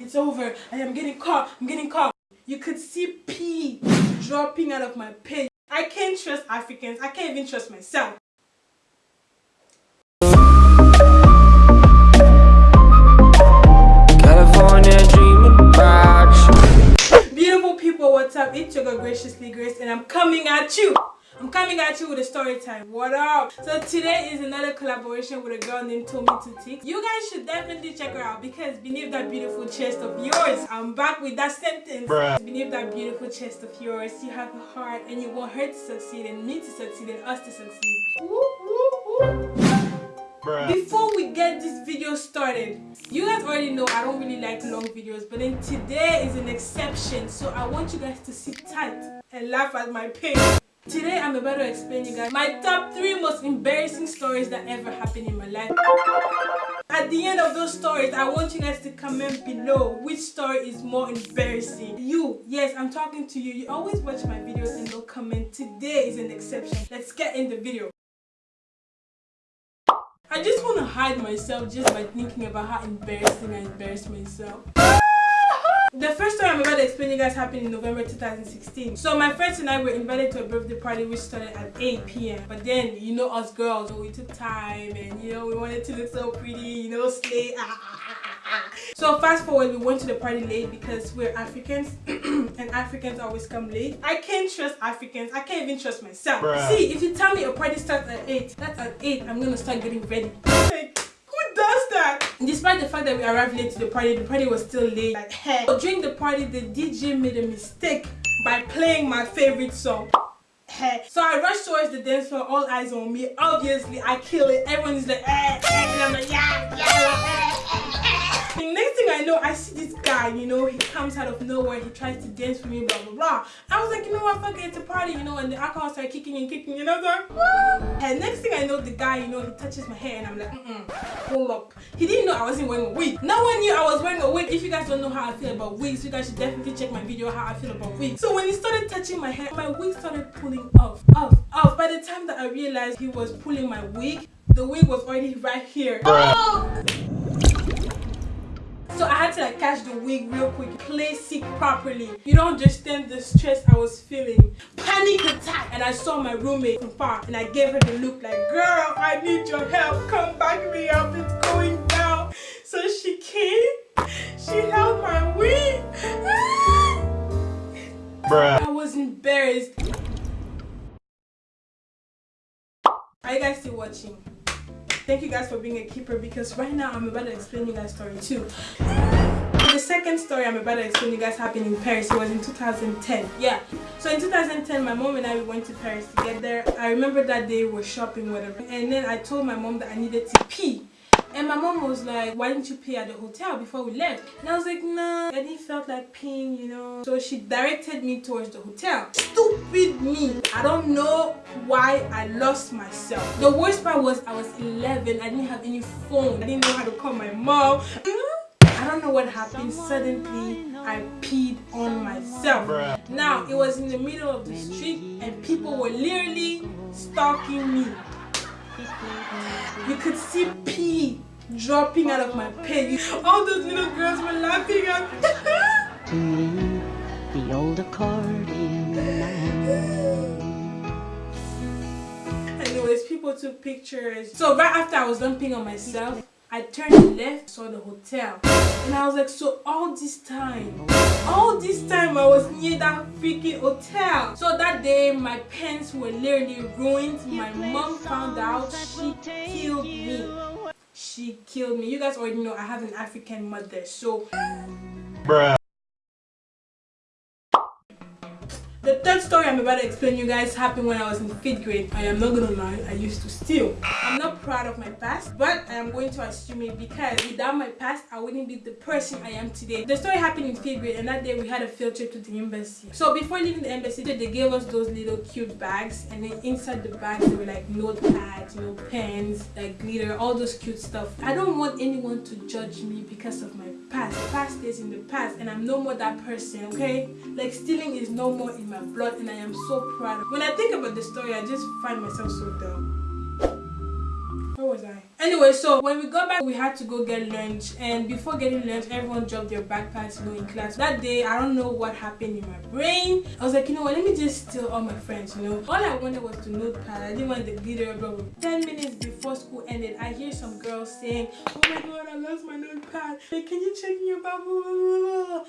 it's over. I am getting caught. I'm getting caught. You could see pee dropping out of my pants. I can't trust Africans. I can't even trust myself. You with a story time. What up? So today is another collaboration with a girl named Tommy Tutik. You guys should definitely check her out because beneath that beautiful chest of yours, I'm back with that sentence. Bruh. Beneath that beautiful chest of yours, you have a heart and you want her to succeed and me to succeed and us to succeed. Woo, woo, woo. Before we get this video started, you guys already know I don't really like long videos, but then today is an exception, so I want you guys to sit tight and laugh at my pain. Today I'm about to explain you guys my top 3 most embarrassing stories that ever happened in my life. At the end of those stories, I want you guys to comment below which story is more embarrassing. You, yes, I'm talking to you. You always watch my videos and don't comment. Today is an exception. Let's get in the video. I just want to hide myself just by thinking about how embarrassing I embarrassed myself. The first time I'm about to explain you guys happened in November 2016. So my friends and I were invited to a birthday party which started at 8 p.m. But then, you know us girls, so we took time and you know we wanted to look so pretty, you know, slay. Ah, ah, ah. So fast forward, we went to the party late because we're Africans and Africans always come late. I can't trust Africans. I can't even trust myself. Bruh. See, if you tell me a party starts at 8, that's at 8, I'm gonna start getting ready. Like, who does that? Despite the fact that we arrived late to the party, the party was still late. Like, hey. During the party, the DJ made a mistake by playing my favorite song. So I rushed towards the dance floor, all eyes on me. Obviously, I kill it. Everyone is like, eh, eh, and I'm like, yeah, yeah, eh. The next thing I know, I see this guy, you know, he comes out of nowhere, he tries to dance with me, blah, blah, blah. I was like, you know what, fuck it, it's a party, you know, and the alcohol started kicking and kicking, you know, so? And next thing I know, the guy, you know, he touches my hair and I'm like, mm-mm, hold up. He didn't know I wasn't wearing a wig. No one knew I was wearing a wig. If you guys don't know how I feel about wigs, you guys should definitely check my video how I feel about wigs. So when he started touching my hair, my wig started pulling off, off, off. By the time that I realized he was pulling my wig, the wig was already right here. Bruh. So I had to like catch the wig real quick, place it properly. You don't understand the stress I was feeling. Panic attack! And I saw my roommate from far and I gave her the look like, girl, I need your help. Come back me up, it's going down. So she came, she held my wig. Bruh. I was embarrassed. Are you guys still watching? Thank you guys for being a keeper because right now I'm about to explain you guys story too. The second story I'm about to explain you guys happened in Paris. It was in 2010. Yeah. So in 2010, my mom and I went to Paris together. I remember that day we were shopping, whatever. And then I told my mom that I needed to pee. And my mom was like, why didn't you pee at the hotel before we left? And I was like, nah, I didn't felt like peeing, you know. So she directed me towards the hotel. Stupid me. I don't know why I lost myself. The worst part was I was 11. I didn't have any phone. I didn't know how to call my mom. I don't know what happened. Suddenly, I peed on myself. Bruh. Now, it was in the middle of the street and people were literally stalking me. You could see pee dropping out of my pants. All those little girls were laughing at me. the old accordion man. Anyways, people took pictures. So right after I was dumping on myself, I turned left, saw the hotel. And I was like, so all this time, all this time freaking hotel. So that day, my pants were literally ruined. My mom found out. She killed me. She killed me. You guys already know I have an African mother. So Bruh. Third story I'm about to explain you guys happened when I was in 5th grade. I am not gonna lie, I used to steal. I'm not proud of my past, but I am going to assume it because without my past, I wouldn't be the person I am today. The story happened in 5th grade and that day we had a field trip to the embassy. So before leaving the embassy, they gave us those little cute bags and then inside the bags there were like notepads, you know, pens, like glitter, all those cute stuff. I don't want anyone to judge me because of my past. Past is in the past and I'm no more that person, okay? Like stealing is no more in my blood and I am so proud. When I think about the story, I just find myself so dumb. Where was I? Anyway, so when we got back, we had to go get lunch. And before getting lunch, everyone dropped their backpacks, you know, in class. That day, I don't know what happened in my brain. I was like, you know what, let me just steal all my friends, you know. All I wanted was to notepad. I didn't want the glitter, blah, blah. 10 minutes before school ended, I hear some girls saying, oh my god, I lost my notepad. Hey, can you check your bubble?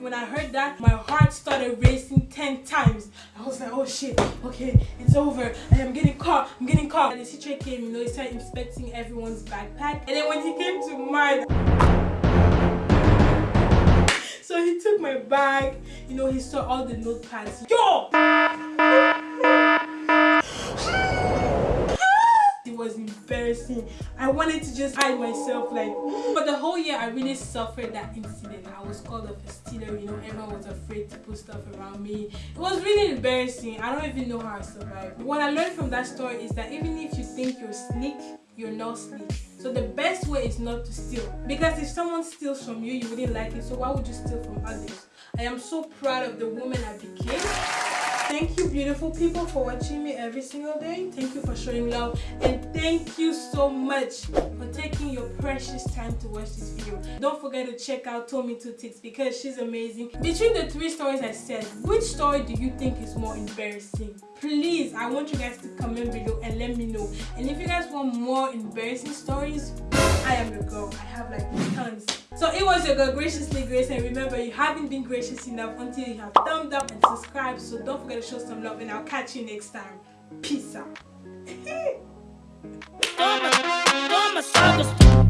When I heard that, my heart started racing 10 times. I was like, oh shit, okay, it's over. I am getting caught, I'm getting caught. And the teacher came, you know, he started inspecting everyone's backpack. And then when he came to mine, so he took my bag, you know, he saw all the notepads. Yo! it was embarrassing. I wanted to just hide myself like for the whole year I really suffered that incident. I was called a stealer, you know, everyone was afraid to put stuff around me. It was really embarrassing. I don't even know how I survived. What I learned from that story is that even if you think you're sneak, you're not sneak. So the best way is not to steal. Because if someone steals from you, you wouldn't like it. So why would you steal from others? I am so proud of the woman I became. Thank you beautiful people for watching me every single day. Thank you for showing love and thank you so much for taking your precious time to watch this video. Don't forget to check out Tommy Two Ticks because she's amazing. Between the three stories I said, which story do you think is more embarrassing? Please, I want you guys to comment below and let me know. And if you guys want more embarrassing stories, I am your girl. I have like tons. So it was your girl Graciously Grace and remember you haven't been gracious enough until you have thumbed up and subscribed. So don't forget to show some love and I'll catch you next time. Peace out.